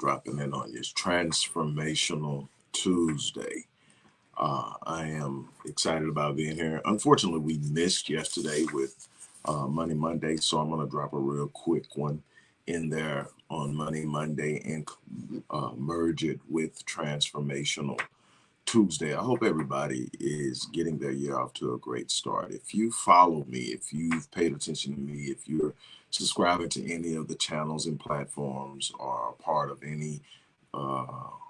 dropping in on you. It's Transformational Tuesday. Uh, I am excited about being here. Unfortunately, we missed yesterday with uh, Money Monday, so I'm going to drop a real quick one in there on Money Monday and uh, merge it with Transformational Tuesday. I hope everybody is getting their year off to a great start. If you follow me, if you've paid attention to me, if you're subscribing to any of the channels and platforms or part of any uh,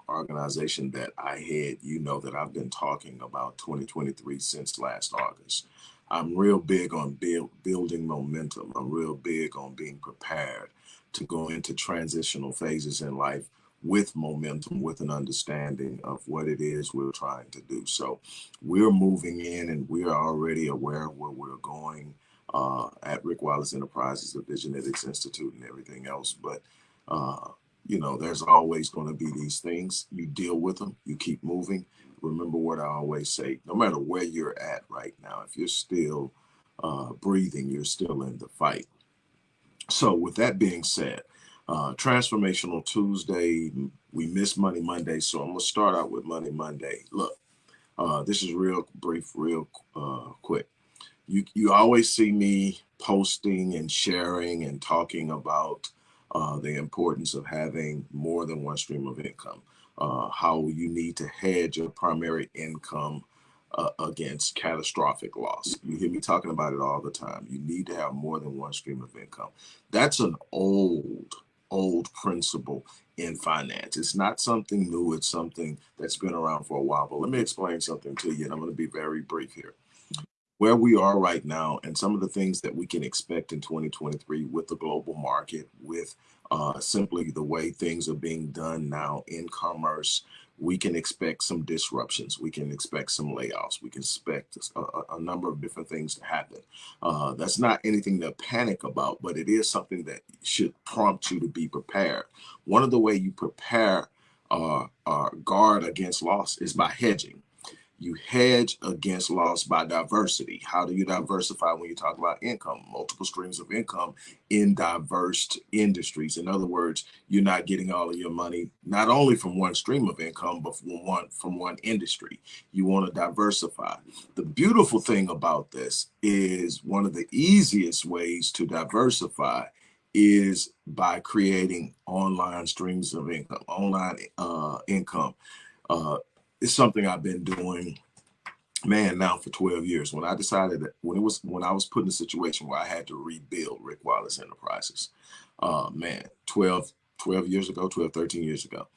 organization that I head, you know that I've been talking about 2023 since last August. I'm real big on build, building momentum. I'm real big on being prepared to go into transitional phases in life with momentum, with an understanding of what it is we're trying to do. So we're moving in and we're already aware of where we're going uh, at Rick Wallace Enterprises, the Visionetics Institute and everything else. But, uh, you know, there's always going to be these things. You deal with them, you keep moving. Remember what I always say, no matter where you're at right now, if you're still uh, breathing, you're still in the fight. So with that being said, uh, Transformational Tuesday, we missed Money Monday, so I'm gonna start out with Money Monday. Look, uh, this is real brief, real uh, quick. You you always see me posting and sharing and talking about uh, the importance of having more than one stream of income. Uh, how you need to hedge your primary income uh, against catastrophic loss. You hear me talking about it all the time. You need to have more than one stream of income. That's an old, old principle in finance. It's not something new. It's something that's been around for a while. But let me explain something to you, and I'm going to be very brief here. Where we are right now, and some of the things that we can expect in 2023 with the global market, with uh, simply the way things are being done now in commerce, we can expect some disruptions. We can expect some layoffs. We can expect a, a number of different things to happen. Uh, that's not anything to panic about, but it is something that should prompt you to be prepared. One of the way you prepare uh, uh, guard against loss is by hedging you hedge against loss by diversity. How do you diversify when you talk about income? Multiple streams of income in diverse industries. In other words, you're not getting all of your money not only from one stream of income, but from one from one industry. You want to diversify. The beautiful thing about this is one of the easiest ways to diversify is by creating online streams of income, online uh, income. Uh, it's something I've been doing, man, now for 12 years. When I decided that when it was when I was put in a situation where I had to rebuild Rick Wallace Enterprises, uh, man, 12, 12 years ago, 12, 13 years ago,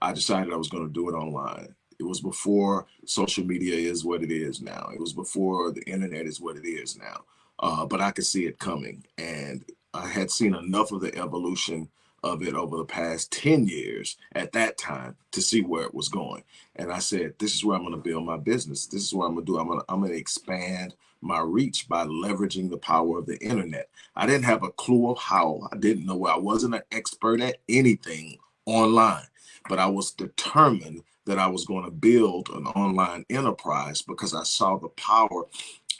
I decided I was going to do it online. It was before social media is what it is now. It was before the internet is what it is now. Uh, but I could see it coming, and I had seen enough of the evolution of it over the past 10 years at that time to see where it was going. And I said, this is where I'm going to build my business. This is what I'm going to do. I'm going to, I'm going to expand my reach by leveraging the power of the internet. I didn't have a clue of how. I didn't know. I wasn't an expert at anything online, but I was determined that I was going to build an online enterprise because I saw the power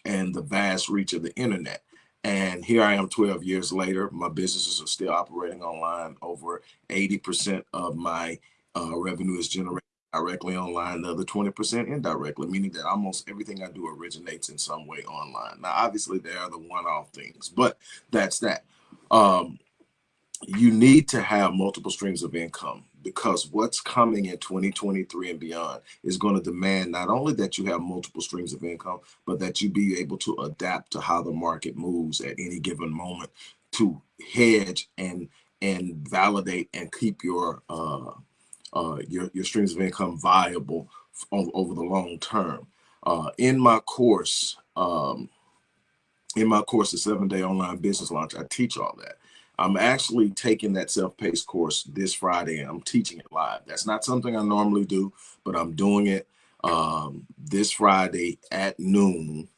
and the vast reach of the internet. And here I am 12 years later. My businesses are still operating online. Over 80% of my uh, revenue is generated directly online, the other 20% indirectly, meaning that almost everything I do originates in some way online. Now, obviously, there are the one off things, but that's that. Um, you need to have multiple streams of income because what's coming in 2023 and beyond is going to demand not only that you have multiple streams of income, but that you be able to adapt to how the market moves at any given moment to hedge and and validate and keep your uh, uh, your, your streams of income viable over the long term. Uh, in my course, um, in my course, the seven day online business launch, I teach all that. I'm actually taking that self-paced course this Friday and I'm teaching it live. That's not something I normally do, but I'm doing it um, this Friday at noon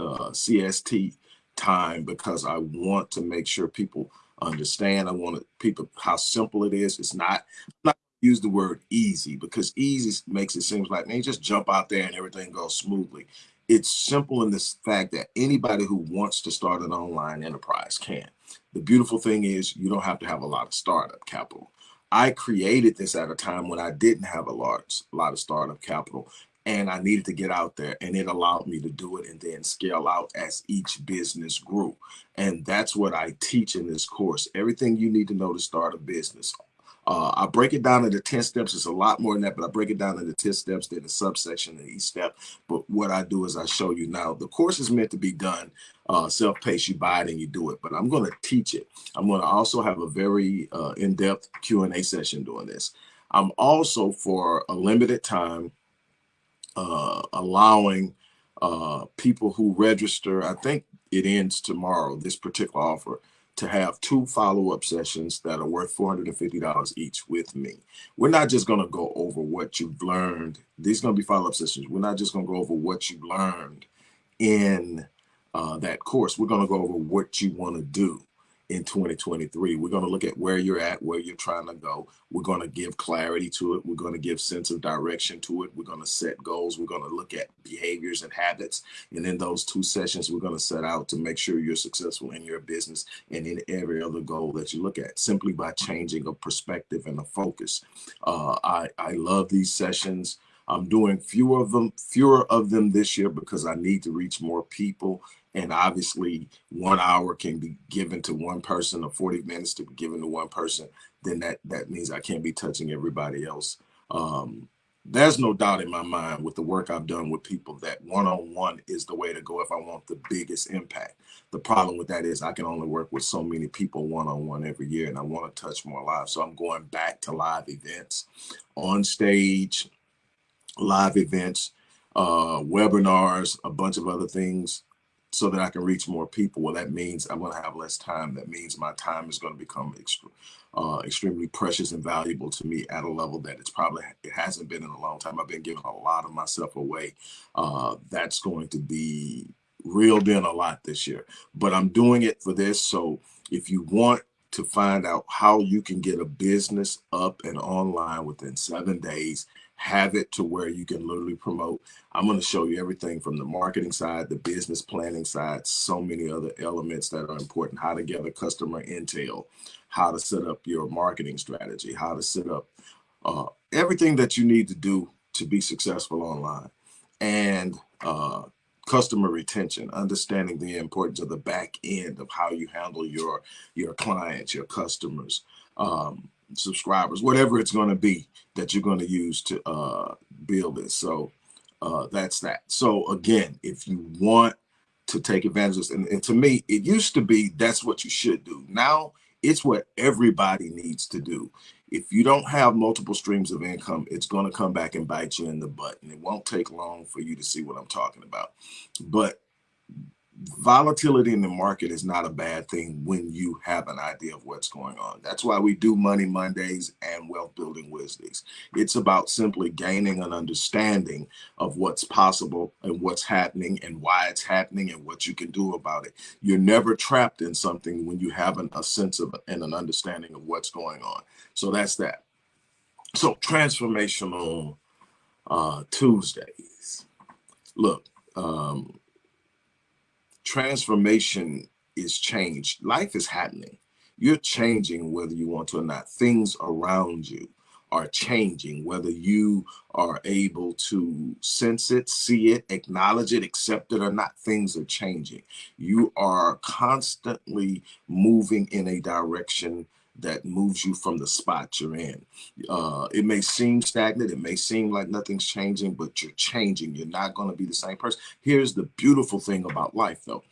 uh, CST time because I want to make sure people understand. I want to, people how simple it is. It's not, not use the word easy because easy makes it seem like man, just jump out there and everything goes smoothly. it's simple in this fact that anybody who wants to start an online enterprise can. The beautiful thing is you don't have to have a lot of startup capital. I created this at a time when I didn't have a large lot of startup capital and I needed to get out there and it allowed me to do it and then scale out as each business grew. And that's what I teach in this course. Everything you need to know to start a business. Uh, I break it down into 10 steps. It's a lot more than that, but I break it down into 10 steps, then a subsection in each step. But what I do is I show you now. The course is meant to be done uh, self-paced. You buy it and you do it, but I'm going to teach it. I'm going to also have a very uh, in-depth Q&A session doing this. I'm also, for a limited time, uh, allowing uh, people who register, I think it ends tomorrow, this particular offer, to have two follow-up sessions that are worth $450 each with me. We're not just going to go over what you've learned. These are going to be follow-up sessions. We're not just going to go over what you learned in uh, that course. We're going to go over what you want to do in 2023. We're going to look at where you're at, where you're trying to go. We're going to give clarity to it. We're going to give sense of direction to it. We're going to set goals. We're going to look at behaviors and habits. And in those two sessions, we're going to set out to make sure you're successful in your business and in every other goal that you look at simply by changing a perspective and a focus. Uh, I, I love these sessions. I'm doing fewer of them, fewer of them this year because I need to reach more people and obviously one hour can be given to one person or 40 minutes to be given to one person then that that means i can't be touching everybody else. Um, there's no doubt in my mind with the work i've done with people that one-on-one -on -one is the way to go if i want the biggest impact. The problem with that is i can only work with so many people one-on-one -on -one every year and i want to touch more lives. So i'm going back to live events on stage live events uh, webinars a bunch of other things so that I can reach more people. Well, that means I'm going to have less time. That means my time is going to become uh, extremely precious and valuable to me at a level that it's probably it hasn't been in a long time. I've been giving a lot of myself away. Uh, that's going to be reeled in a lot this year, but I'm doing it for this. So if you want to find out how you can get a business up and online within seven days have it to where you can literally promote. I'm going to show you everything from the marketing side, the business planning side, so many other elements that are important, how to gather customer intel, how to set up your marketing strategy, how to set up uh, everything that you need to do to be successful online. And uh, customer retention, understanding the importance of the back end of how you handle your, your clients, your customers, um, subscribers, whatever it's going to be that you're going to use to uh, build this. So uh, that's that. So again, if you want to take advantage of this, and, and to me, it used to be that's what you should do. Now it's what everybody needs to do. If you don't have multiple streams of income, it's going to come back and bite you in the butt. And it won't take long for you to see what I'm talking about. But volatility in the market is not a bad thing when you have an idea of what's going on. That's why we do Money Mondays and Wealth Building Wednesdays. It's about simply gaining an understanding of what's possible and what's happening and why it's happening and what you can do about it. You're never trapped in something when you have an, a sense of and an understanding of what's going on. So that's that. So transformational uh, Tuesdays. Look, um, transformation is changed. Life is happening. You're changing whether you want to or not. Things around you are changing, whether you are able to sense it, see it, acknowledge it, accept it or not, things are changing. You are constantly moving in a direction that moves you from the spot you're in. Uh, it may seem stagnant, it may seem like nothing's changing, but you're changing. You're not going to be the same person. Here's the beautiful thing about life, though.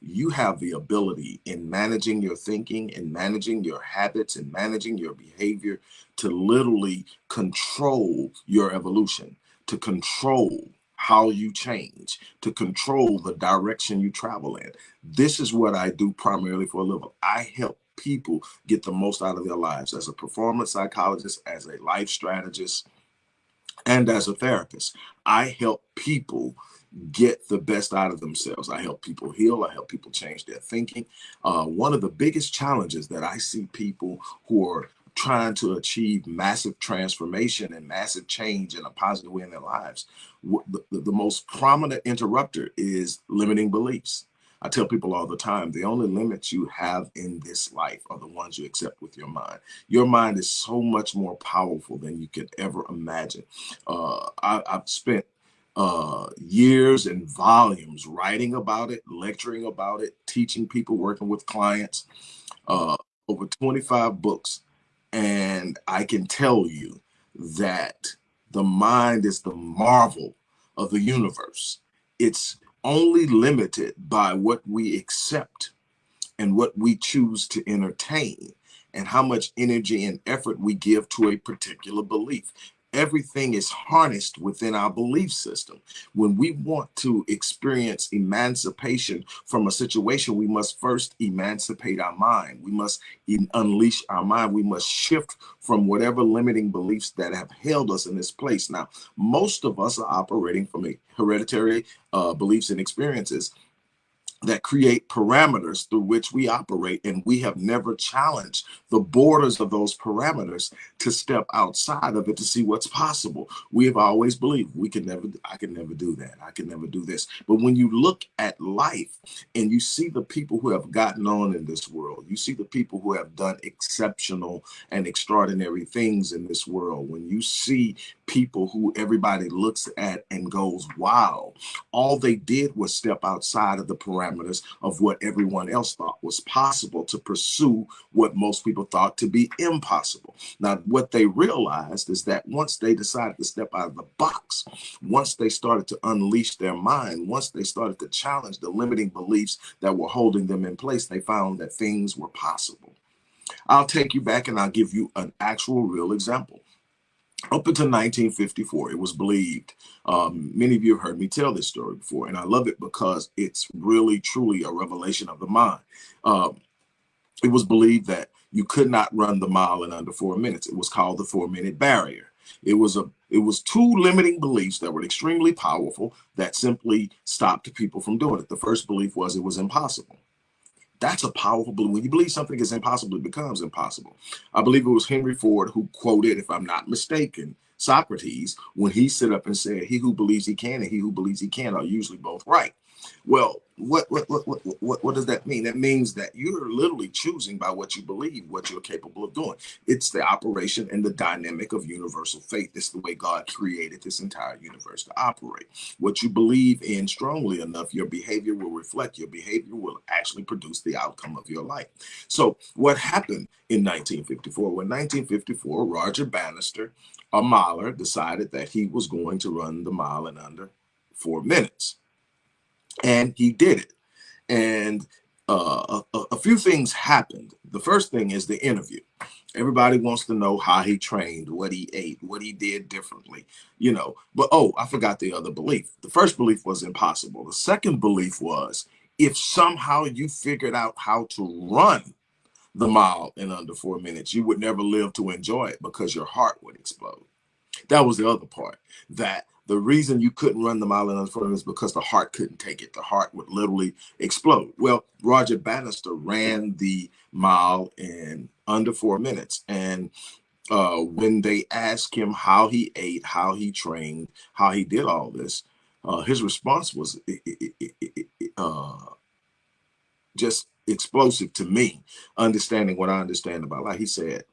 You have the ability in managing your thinking and managing your habits and managing your behavior to literally control your evolution, to control how you change, to control the direction you travel in. This is what I do primarily for a living. I help people get the most out of their lives as a performance psychologist, as a life strategist, and as a therapist. I help people get the best out of themselves. I help people heal. I help people change their thinking. Uh, one of the biggest challenges that I see people who are trying to achieve massive transformation and massive change in a positive way in their lives, the, the most prominent interrupter is limiting beliefs. I tell people all the time, the only limits you have in this life are the ones you accept with your mind. Your mind is so much more powerful than you could ever imagine. Uh, I, have spent uh, years and volumes writing about it, lecturing about it, teaching people, working with clients, uh, over 25 books. And I can tell you that the mind is the marvel of the universe. It's only limited by what we accept and what we choose to entertain and how much energy and effort we give to a particular belief everything is harnessed within our belief system. When we want to experience emancipation from a situation, we must first emancipate our mind. We must unleash our mind. We must shift from whatever limiting beliefs that have held us in this place. Now, most of us are operating from a hereditary uh, beliefs and experiences that create parameters through which we operate and we have never challenged the borders of those parameters to step outside of it to see what's possible. We have always believed we can never i can never do that. I can never do this. But when you look at life and you see the people who have gotten on in this world you see the people who have done exceptional and extraordinary things in this world when you see people who everybody looks at and goes wow all they did was step outside of the parameters parameters of what everyone else thought was possible to pursue what most people thought to be impossible. Now, what they realized is that once they decided to step out of the box, once they started to unleash their mind, once they started to challenge the limiting beliefs that were holding them in place, they found that things were possible. I'll take you back and I'll give you an actual real example up until 1954, it was believed. Um, many of you have heard me tell this story before, and I love it because it's really, truly a revelation of the mind. Um, it was believed that you could not run the mile in under four minutes. It was called the four-minute barrier. It was a it was two limiting beliefs that were extremely powerful that simply stopped people from doing it. The first belief was it was impossible. That's a powerful belief. When you believe something is impossible, it becomes impossible. I believe it was Henry Ford who quoted, if I'm not mistaken, Socrates when he stood up and said, he who believes he can and he who believes he can are usually both right. Well, what, what, what, what, what, does that mean? That means that you're literally choosing by what you believe, what you're capable of doing. It's the operation and the dynamic of universal faith. It's the way God created this entire universe to operate. What you believe in strongly enough, your behavior will reflect. Your behavior will actually produce the outcome of your life. So what happened in 1954? When 1954, Roger Bannister, a miler, decided that he was going to run the mile in under four minutes and he did it. And uh, a, a, few things happened. The first thing is the interview. Everybody wants to know how he trained, what he ate, what he did differently, you know. But oh, I forgot the other belief. The first belief was impossible. The second belief was if somehow you figured out how to run the mile in under four minutes, you would never live to enjoy it because your heart would explode. That was the other part that the reason you couldn't run the mile in under is because the heart couldn't take it. The heart would literally explode. Well, Roger Bannister ran the mile in under four minutes. And uh, when they asked him how he ate, how he trained, how he did all this, uh, his response was uh, just explosive to me, understanding what I understand about life. He said,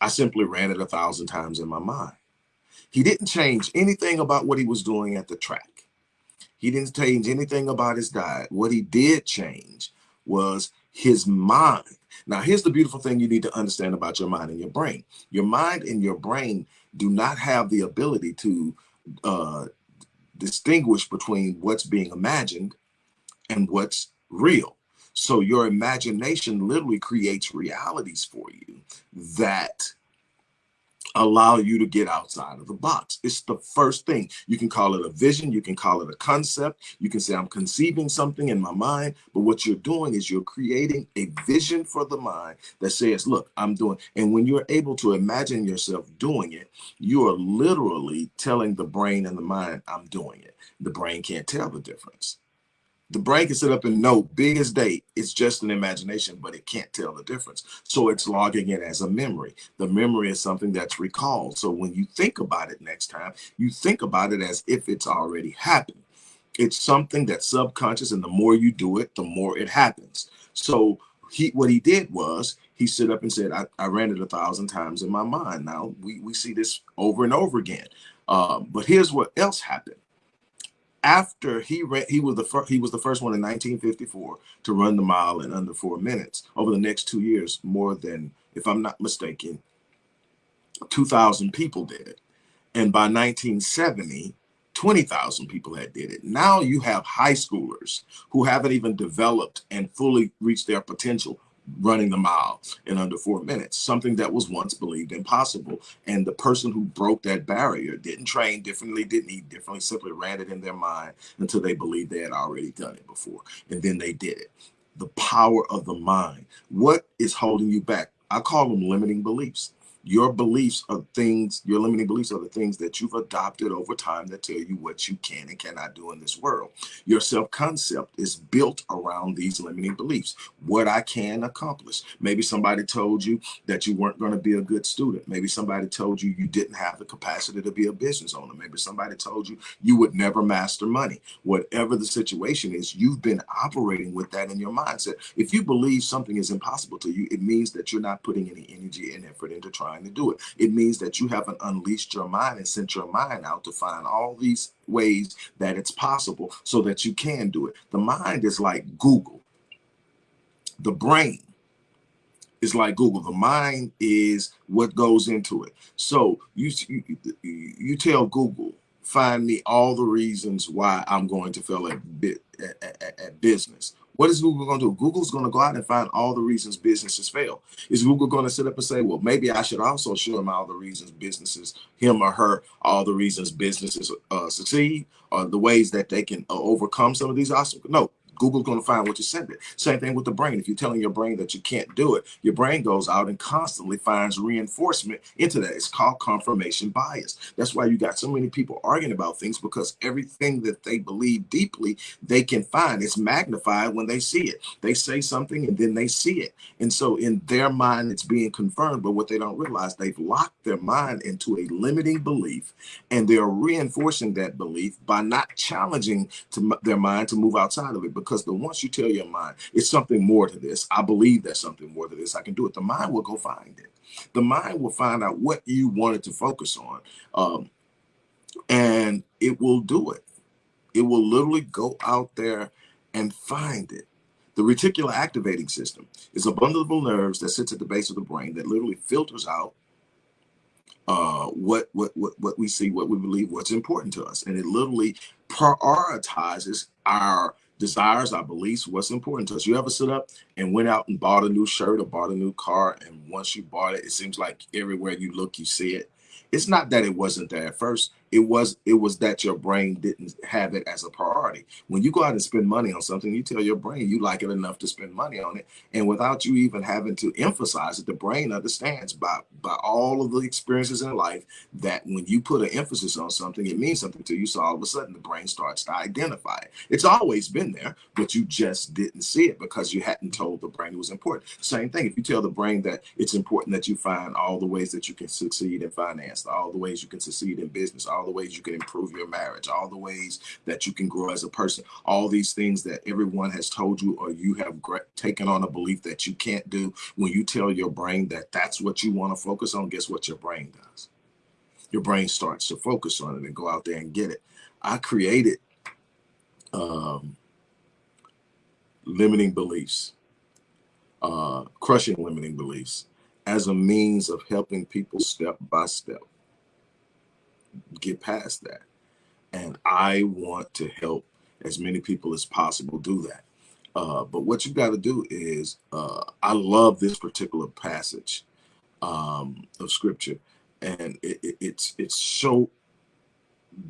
I simply ran it a thousand times in my mind. He didn't change anything about what he was doing at the track. He didn't change anything about his diet. What he did change was his mind. Now, here's the beautiful thing you need to understand about your mind and your brain. Your mind and your brain do not have the ability to uh, distinguish between what's being imagined and what's real. So your imagination literally creates realities for you that allow you to get outside of the box. It's the first thing. You can call it a vision, you can call it a concept, you can say I'm conceiving something in my mind, but what you're doing is you're creating a vision for the mind that says, look, I'm doing, and when you're able to imagine yourself doing it, you are literally telling the brain and the mind, I'm doing it. The brain can't tell the difference the brain can sit up and know big as day it's just an imagination but it can't tell the difference. So it's logging it as a memory. The memory is something that's recalled. So when you think about it next time you think about it as if it's already happened. It's something that's subconscious and the more you do it the more it happens. So he what he did was he stood up and said i, I ran it a thousand times in my mind. Now we, we see this over and over again. Um, but here's what else happened after he ran, he was the first he was the first one in 1954 to run the mile in under four minutes. Over the next two years, more than, if I'm not mistaken, 2,000 people did. it, And by 1970, 20,000 people had did it. Now you have high schoolers who haven't even developed and fully reached their potential running the mile in under four minutes, something that was once believed impossible. And the person who broke that barrier didn't train differently, didn't eat differently, simply ran it in their mind until they believed they had already done it before. And then they did it. The power of the mind. What is holding you back? I call them limiting beliefs. Your beliefs are things, your limiting beliefs are the things that you've adopted over time that tell you what you can and cannot do in this world. Your self-concept is built around these limiting beliefs. What I can accomplish. Maybe somebody told you that you weren't going to be a good student. Maybe somebody told you you didn't have the capacity to be a business owner. Maybe somebody told you you would never master money. Whatever the situation is, you've been operating with that in your mindset. If you believe something is impossible to you, it means that you're not putting any energy and effort into trying to do it. It means that you haven't unleashed your mind and sent your mind out to find all these ways that it's possible so that you can do it. The mind is like Google. The brain is like Google. The mind is what goes into it. So you, you, you tell Google, find me all the reasons why I'm going to fail at, at, at business what is Google going to do? Google's going to go out and find all the reasons businesses fail. Is Google going to sit up and say, well, maybe I should also show him all the reasons businesses, him or her, all the reasons businesses uh, succeed or the ways that they can uh, overcome some of these obstacles? No, Google's going to find what you send it. Same thing with the brain. If you're telling your brain that you can't do it, your brain goes out and constantly finds reinforcement into that. It's called confirmation bias. That's why you got so many people arguing about things because everything that they believe deeply, they can find. It's magnified when they see it. They say something and then they see it. And so in their mind, it's being confirmed. But what they don't realize, they've locked their mind into a limiting belief and they're reinforcing that belief by not challenging to their mind to move outside of it because the once you tell your mind it's something more to this, I believe there's something more to this, I can do it. The mind will go find it. The mind will find out what you wanted to focus on, um, and it will do it. It will literally go out there and find it. The reticular activating system is a bundle of nerves that sits at the base of the brain that literally filters out uh, what, what, what, what we see, what we believe, what's important to us. And it literally prioritizes our desires, our beliefs, what's important to us. You ever sit up and went out and bought a new shirt or bought a new car, and once you bought it, it seems like everywhere you look, you see it. It's not that it wasn't there at first it was it was that your brain didn't have it as a priority. When you go out and spend money on something you tell your brain you like it enough to spend money on it. And without you even having to emphasize it the brain understands by by all of the experiences in life that when you put an emphasis on something it means something to you. So all of a sudden the brain starts to identify it. It's always been there but you just didn't see it because you hadn't told the brain it was important. Same thing if you tell the brain that it's important that you find all the ways that you can succeed in finance all the ways you can succeed in business all all the ways you can improve your marriage, all the ways that you can grow as a person, all these things that everyone has told you or you have taken on a belief that you can't do. When you tell your brain that that's what you want to focus on, guess what your brain does? Your brain starts to focus on it and go out there and get it. I created um, limiting beliefs, uh, crushing limiting beliefs as a means of helping people step by step get past that. And I want to help as many people as possible do that. Uh, but what you got to do is, uh, I love this particular passage um, of scripture, and it, it, it's it's so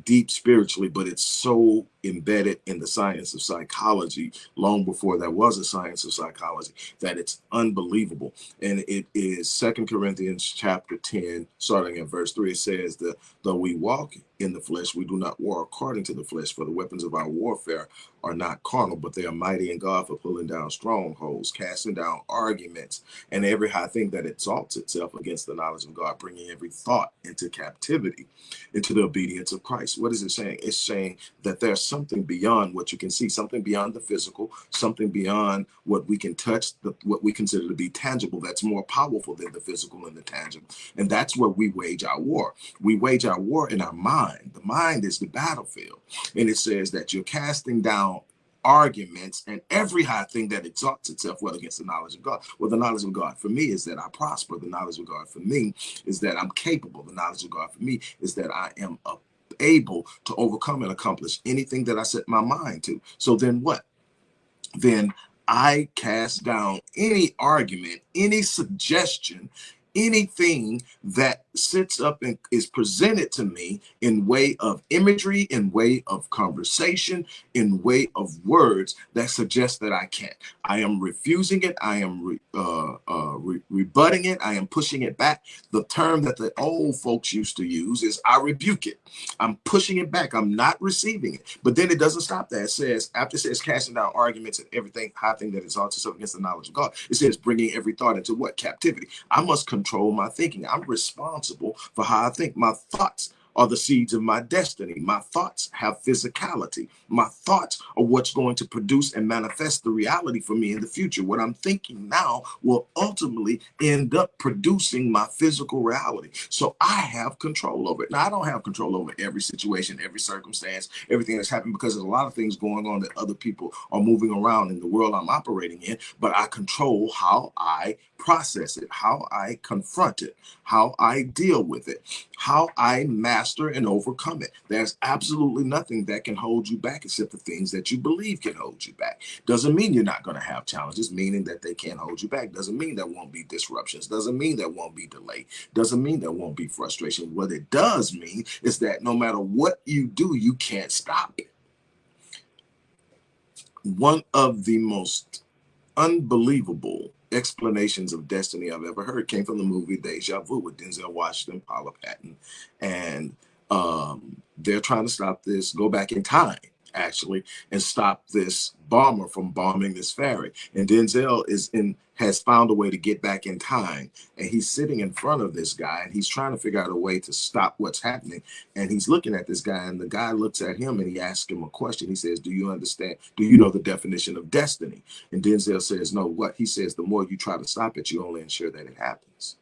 deep spiritually, but it's so embedded in the science of psychology long before there was a science of psychology that it's unbelievable. And it is second corinthians chapter 10 starting at verse 3 it says that though we walk in the flesh we do not war according to the flesh for the weapons of our warfare are not carnal but they are mighty in god for pulling down strongholds casting down arguments and every high thing that exalts itself against the knowledge of god bringing every thought into captivity into the obedience of christ. What is it saying? It's saying that there's something beyond what you can see something beyond the physical something beyond what we can touch the, what we consider to be tangible that's more powerful than the physical and the tangible and that's where we wage our war we wage our war in our mind the mind is the battlefield and it says that you're casting down arguments and every high thing that exalts itself well against the knowledge of God. Well, the knowledge of God for me is that I prosper. The knowledge of God for me is that I'm capable. The knowledge of God for me is that I am able to overcome and accomplish anything that I set my mind to. So then what? Then I cast down any argument, any suggestion, anything that sits up and is presented to me in way of imagery in way of conversation in way of words that suggest that i can't. I am refusing it. I am re, uh, uh, re, rebutting it. I am pushing it back. The term that the old folks used to use is i rebuke it. I'm pushing it back. I'm not receiving it. But then it doesn't stop there. It says after it says casting down arguments and everything high thing that exalts itself against the knowledge of god. It says bringing every thought into what? Captivity. I must control my thinking i'm responsible for how I think. My thoughts are the seeds of my destiny. My thoughts have physicality. My thoughts are what's going to produce and manifest the reality for me in the future. What I'm thinking now will ultimately end up producing my physical reality. So I have control over it. Now, I don't have control over every situation, every circumstance, everything that's happening because there's a lot of things going on that other people are moving around in the world I'm operating in, but I control how I process it, how I confront it, how I deal with it, how I master and overcome it. There's absolutely nothing that can hold you back except the things that you believe can hold you back. Doesn't mean you're not going to have challenges, meaning that they can't hold you back. Doesn't mean there won't be disruptions. Doesn't mean there won't be delay. Doesn't mean there won't be frustration. What it does mean is that no matter what you do, you can't stop it. One of the most unbelievable explanations of destiny I've ever heard came from the movie Deja Vu with Denzel Washington, Paula Patton, and um, they're trying to stop this, go back in time actually, and stop this bomber from bombing this ferry. And Denzel is in has found a way to get back in time. And he's sitting in front of this guy and he's trying to figure out a way to stop what's happening. And he's looking at this guy, and the guy looks at him and he asks him a question. He says, Do you understand? Do you know the definition of destiny? And Denzel says, No, what? He says, The more you try to stop it, you only ensure that it happens.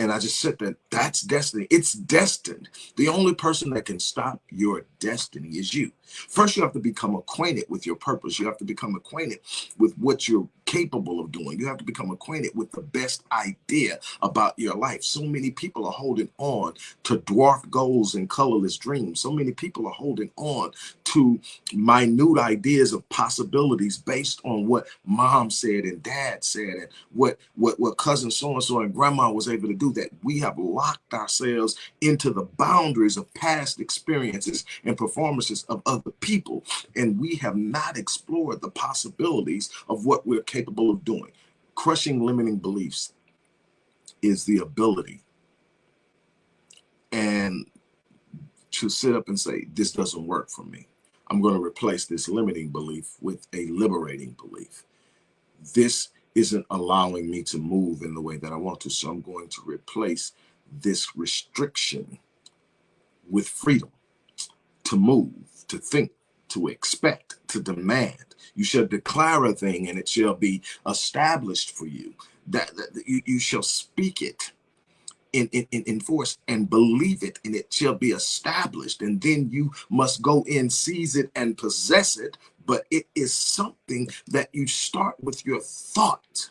And I just said that that's destiny. It's destined. The only person that can stop your destiny is you. First, you have to become acquainted with your purpose. You have to become acquainted with what you're capable of doing. You have to become acquainted with the best idea about your life. So many people are holding on to dwarf goals and colorless dreams. So many people are holding on to minute ideas of possibilities based on what mom said and dad said and what what what cousin so and so and grandma was able to do that we have locked ourselves into the boundaries of past experiences and performances of other people, and we have not explored the possibilities of what we're capable of doing. Crushing limiting beliefs is the ability and to sit up and say, This doesn't work for me. I'm going to replace this limiting belief with a liberating belief. This isn't allowing me to move in the way that I want to. So I'm going to replace this restriction with freedom to move to think, to expect, to demand. You shall declare a thing and it shall be established for you. That, that you, you shall speak it in, in, in force and believe it and it shall be established. And then you must go in, seize it and possess it. But it is something that you start with your thought.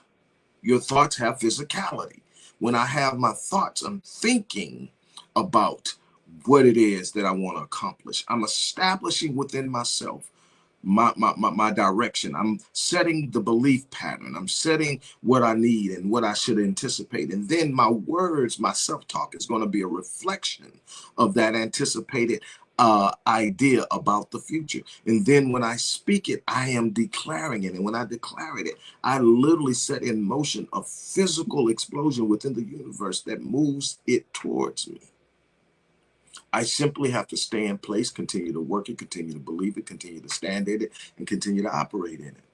Your thoughts have physicality. When I have my thoughts, I'm thinking about what it is that I want to accomplish. I'm establishing within myself my, my, my, my, direction. I'm setting the belief pattern. I'm setting what I need and what I should anticipate. And then my words, my self-talk is going to be a reflection of that anticipated uh, idea about the future. And then when I speak it, I am declaring it. And when I declare it, I literally set in motion a physical explosion within the universe that moves it towards me. I simply have to stay in place, continue to work it, continue to believe it, continue to stand in it, and continue to operate in it.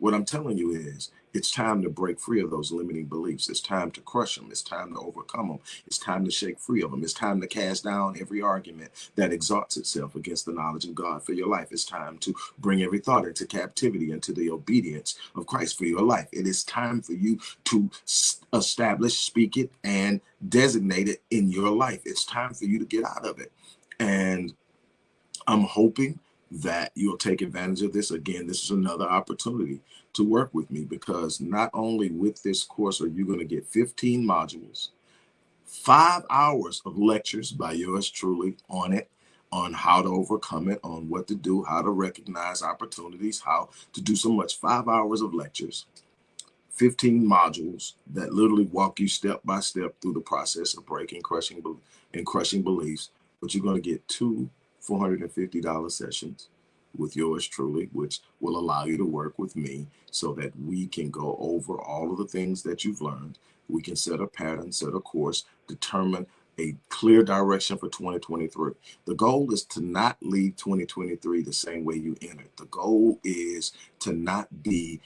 What I'm telling you is it's time to break free of those limiting beliefs. It's time to crush them. It's time to overcome them. It's time to shake free of them. It's time to cast down every argument that exalts itself against the knowledge of God for your life. It's time to bring every thought into captivity, into the obedience of Christ for your life. It is time for you to establish, speak it, and designate it in your life. It's time for you to get out of it. And I'm hoping that you'll take advantage of this. Again, this is another opportunity to work with me because not only with this course are you going to get 15 modules, five hours of lectures by yours truly on it, on how to overcome it, on what to do, how to recognize opportunities, how to do so much. Five hours of lectures, 15 modules that literally walk you step by step through the process of breaking, crushing, and crushing beliefs. But you're going to get two $450 sessions with yours truly, which will allow you to work with me so that we can go over all of the things that you've learned. We can set a pattern, set a course, determine a clear direction for 2023. The goal is to not leave 2023 the same way you entered. The goal is to not be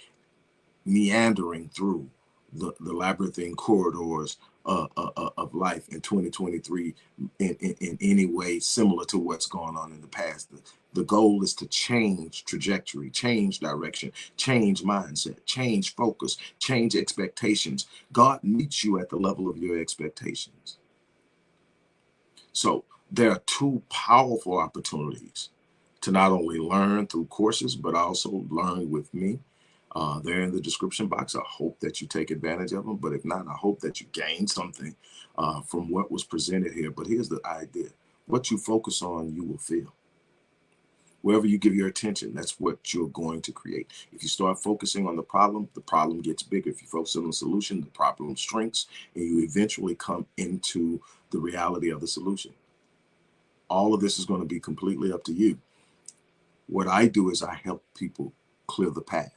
meandering through the, the labyrinthine corridors uh, uh, uh, of life in 2023 in, in, in, any way similar to what's going on in the past. The, the goal is to change trajectory, change direction, change mindset, change focus, change expectations. God meets you at the level of your expectations. So there are two powerful opportunities to not only learn through courses, but also learn with me uh, they're in the description box. I hope that you take advantage of them. But if not, I hope that you gain something uh, from what was presented here. But here's the idea. What you focus on, you will feel. Wherever you give your attention, that's what you're going to create. If you start focusing on the problem, the problem gets bigger. If you focus on the solution, the problem shrinks, and you eventually come into the reality of the solution. All of this is going to be completely up to you. What I do is I help people clear the path.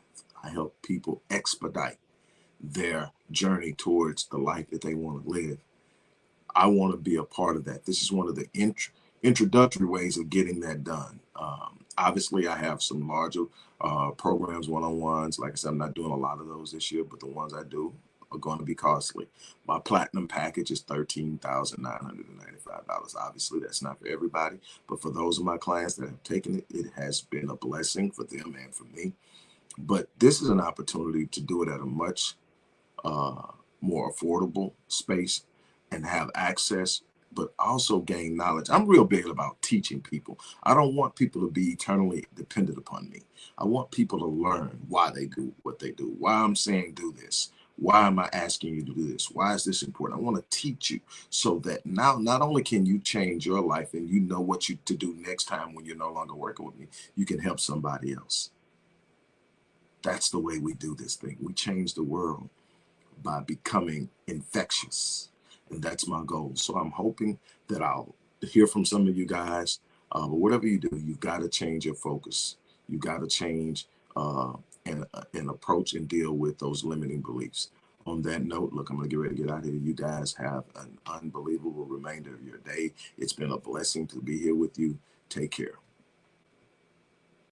I help people expedite their journey towards the life that they want to live. I want to be a part of that. This is one of the int introductory ways of getting that done. Um, obviously, I have some larger uh, programs, one-on-ones. Like I said, I'm not doing a lot of those this year, but the ones I do are going to be costly. My platinum package is $13,995. Obviously, that's not for everybody, but for those of my clients that have taken it, it has been a blessing for them and for me. But this is an opportunity to do it at a much uh, more affordable space and have access, but also gain knowledge. I'm real big about teaching people. I don't want people to be eternally dependent upon me. I want people to learn why they do what they do, why I'm saying do this. Why am I asking you to do this? Why is this important? I want to teach you so that now not only can you change your life and you know what you to do next time when you're no longer working with me, you can help somebody else. That's the way we do this thing. We change the world by becoming infectious. And that's my goal. So I'm hoping that I'll hear from some of you guys. Uh, but whatever you do, you've got to change your focus. You've got to change uh, and, uh, and approach and deal with those limiting beliefs. On that note, look, I'm going to get ready to get out of here. You guys have an unbelievable remainder of your day. It's been a blessing to be here with you. Take care.